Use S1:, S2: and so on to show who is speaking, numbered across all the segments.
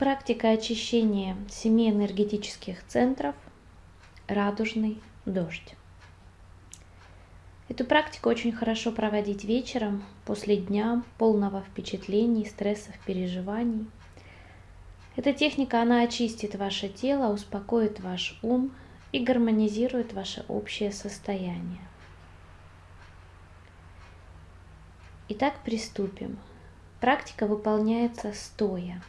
S1: Практика очищения семи энергетических центров «Радужный дождь». Эту практику очень хорошо проводить вечером, после дня полного впечатлений, стрессов, переживаний. Эта техника, она очистит ваше тело, успокоит ваш ум и гармонизирует ваше общее состояние. Итак, приступим. Практика выполняется стоя.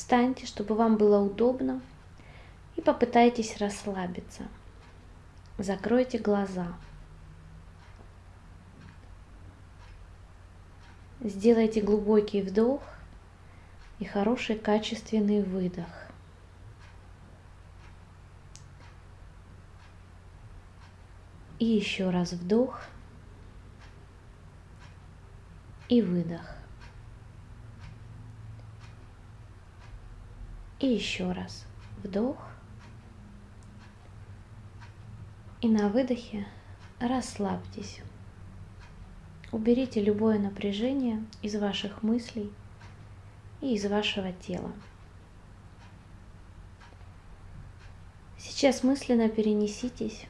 S1: Встаньте, чтобы вам было удобно, и попытайтесь расслабиться. Закройте глаза. Сделайте глубокий вдох и хороший качественный выдох. И еще раз вдох и выдох. И еще раз вдох. И на выдохе расслабьтесь. Уберите любое напряжение из ваших мыслей и из вашего тела. Сейчас мысленно перенеситесь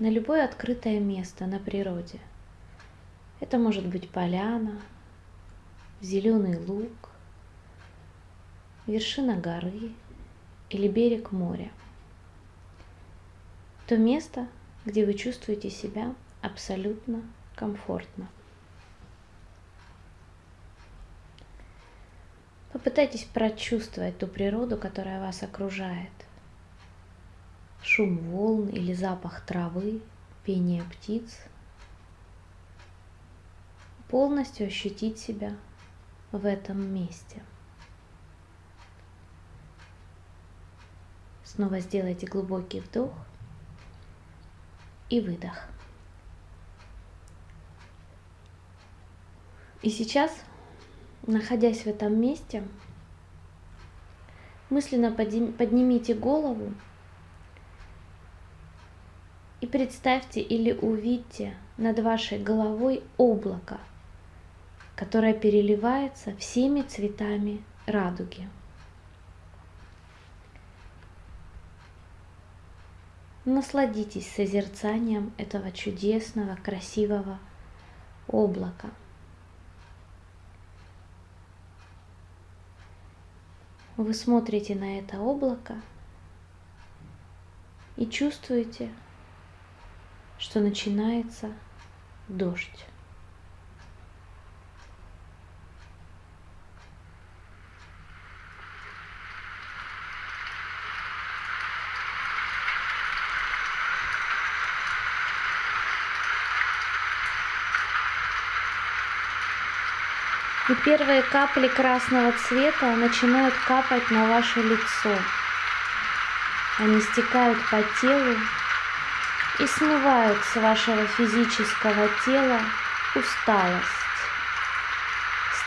S1: на любое открытое место на природе. Это может быть поляна, зеленый луг, вершина горы или берег моря. То место, где вы чувствуете себя абсолютно комфортно. Попытайтесь прочувствовать ту природу, которая вас окружает. Шум волн или запах травы, пение птиц. Полностью ощутить себя в этом месте. Снова сделайте глубокий вдох и выдох. И сейчас, находясь в этом месте, мысленно поднимите голову и представьте или увидьте над вашей головой облако, которое переливается всеми цветами радуги. Насладитесь созерцанием этого чудесного, красивого облака. Вы смотрите на это облако и чувствуете, что начинается дождь. И первые капли красного цвета начинают капать на ваше лицо. Они стекают по телу и смывают с вашего физического тела усталость,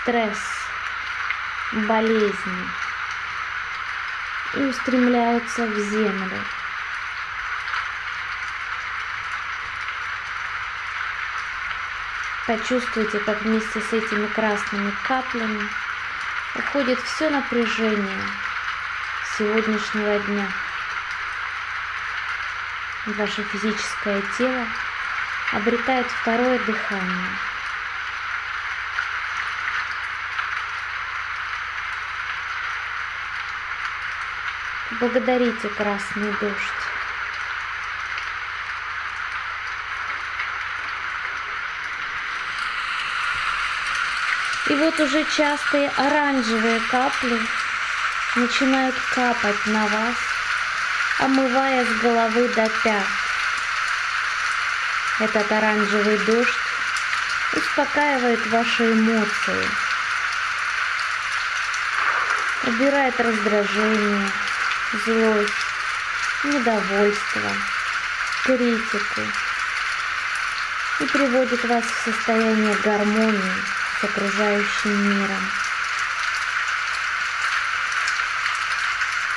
S1: стресс, болезни и устремляются в землю. Почувствуйте, как вместе с этими красными каплями уходит все напряжение сегодняшнего дня. Ваше физическое тело обретает второе дыхание. Благодарите красный дождь. И вот уже частые оранжевые капли начинают капать на вас, омывая с головы до пят. Этот оранжевый дождь успокаивает ваши эмоции, убирает раздражение, злость, недовольство, критику и приводит вас в состояние гармонии с окружающим миром.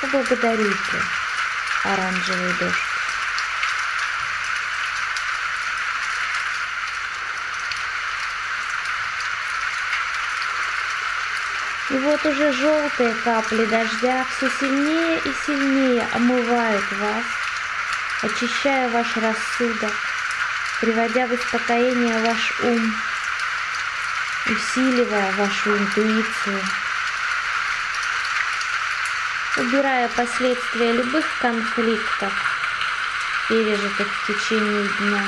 S1: Поблагодарите оранжевый дождь. И вот уже желтые капли дождя все сильнее и сильнее омывают вас, очищая ваш рассудок, приводя в успокоение ваш ум, усиливая вашу интуицию, убирая последствия любых конфликтов, пережитых в течение дня,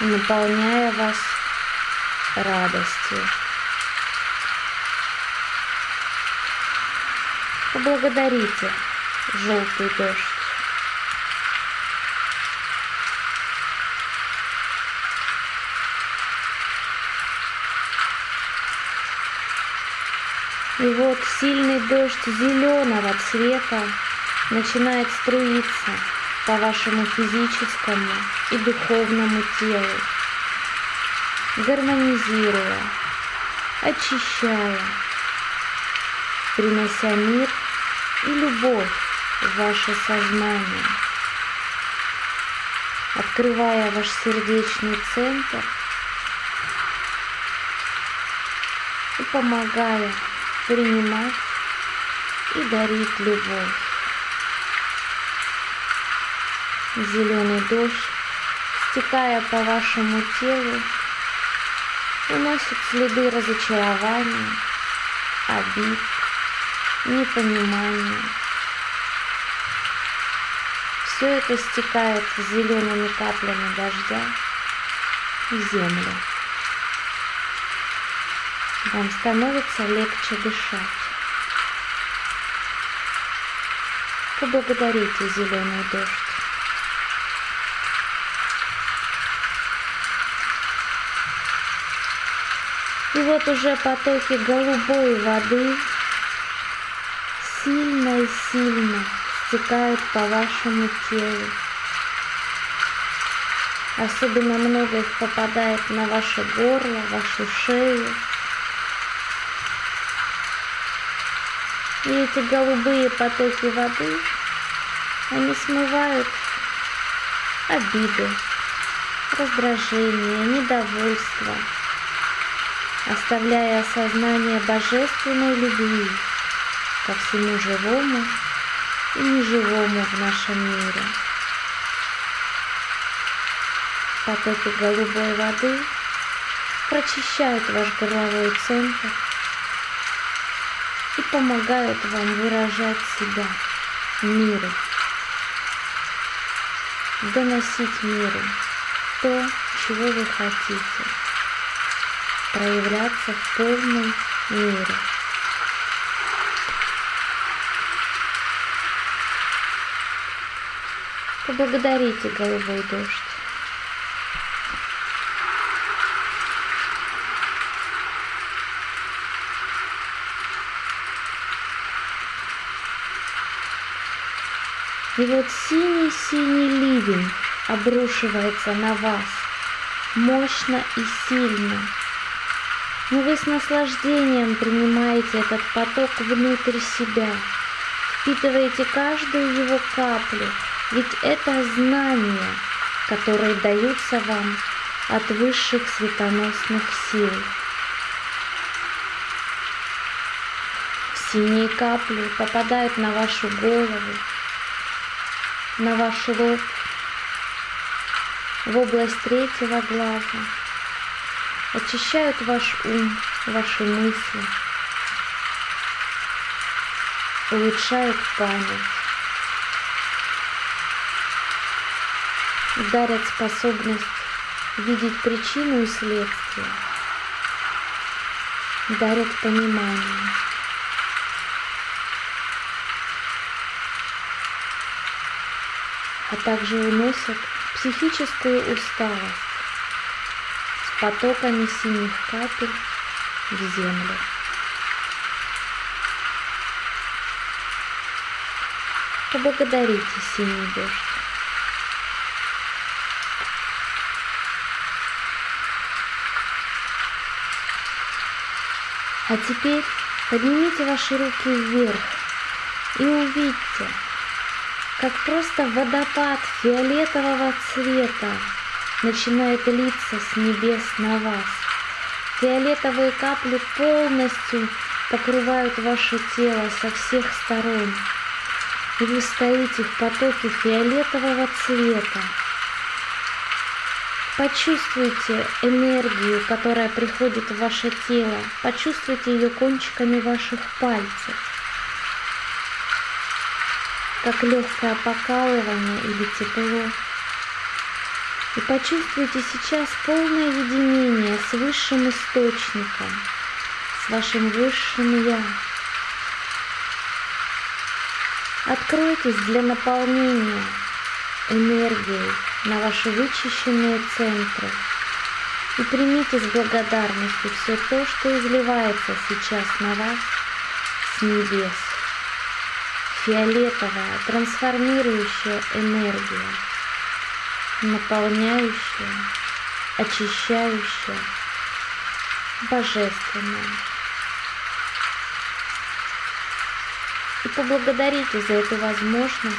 S1: наполняя вас радостью. Поблагодарите желтый дождь. И вот сильный дождь зеленого цвета начинает струиться по вашему физическому и духовному телу, гармонизируя, очищая, принося мир и любовь в ваше сознание, открывая ваш сердечный центр и помогая принимать и дарить любовь. Зеленый дождь, стекая по вашему телу, уносит следы разочарования, обид, непонимание. Все это стекает зелеными каплями дождя в землю. Вам становится легче дышать. Поблагодарите зеленый дождь. И вот уже потоки голубой воды сильно и сильно стекают по вашему телу. Особенно много их попадает на ваше горло, вашу шею. И эти голубые потоки воды, они смывают обиды, раздражение, недовольство, оставляя осознание божественной любви ко всему живому и неживому в нашем мире. Потоки голубой воды прочищают ваш горловой центр и помогают вам выражать себя миру, доносить миру то, чего вы хотите, проявляться в полном мире. Поблагодарите голубой дождь. И вот синий-синий ливень обрушивается на вас мощно и сильно. Но вы с наслаждением принимаете этот поток внутрь себя, впитываете каждую его каплю, ведь это знания, которые даются вам от высших светоносных сил. Синие капли попадают на вашу голову, на ваш лоб, в область третьего глаза, очищают ваш ум, ваши мысли, улучшают память, дарят способность видеть причину и следствие, дарят понимание. А также уносят психическую усталость с потоками синих капель в землю. Поблагодарите синий дождь. А теперь поднимите ваши руки вверх и увидьте, как просто водопад фиолетового цвета начинает литься с небес на вас. Фиолетовые капли полностью покрывают ваше тело со всех сторон. И вы стоите в потоке фиолетового цвета. Почувствуйте энергию, которая приходит в ваше тело. Почувствуйте ее кончиками ваших пальцев. Как легкое покалывание или тепло. И почувствуйте сейчас полное единение с высшим источником, с вашим высшим Я. Откройтесь для наполнения энергией на ваши вычищенные центры и примите с благодарностью все то, что изливается сейчас на вас с небес. Фиолетовая, трансформирующая энергия – наполняющая, очищающая, божественная. И поблагодарите за эту возможность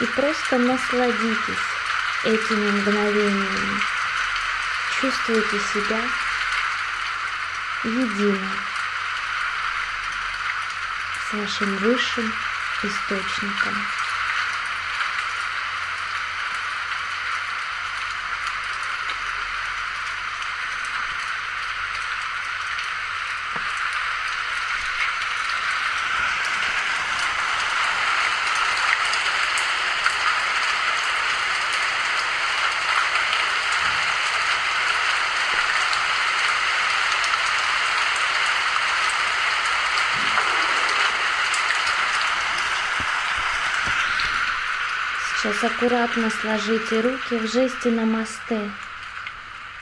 S1: и просто насладитесь этими мгновениями. Чувствуйте себя единым с вашим высшим источником. Сейчас аккуратно сложите руки в жесте намасте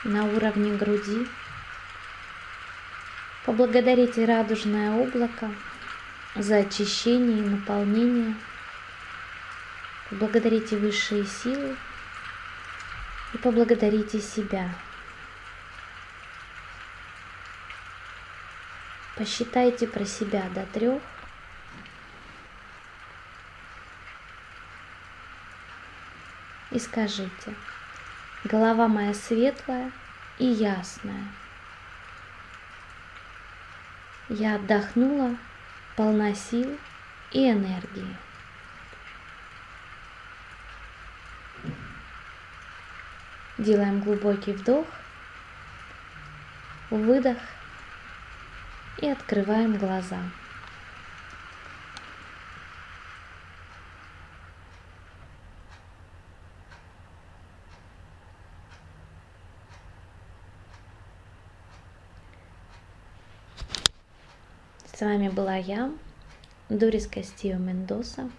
S1: на уровне груди. Поблагодарите радужное облако за очищение и наполнение. Поблагодарите высшие силы и поблагодарите себя. Посчитайте про себя до трех. И скажите, голова моя светлая и ясная. Я отдохнула, полна сил и энергии. Делаем глубокий вдох, выдох и открываем глаза. С вами была я, Дорис Кастио Мендоса.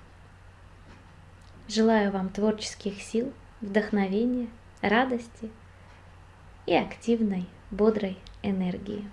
S1: Желаю вам творческих сил, вдохновения, радости и активной, бодрой энергии.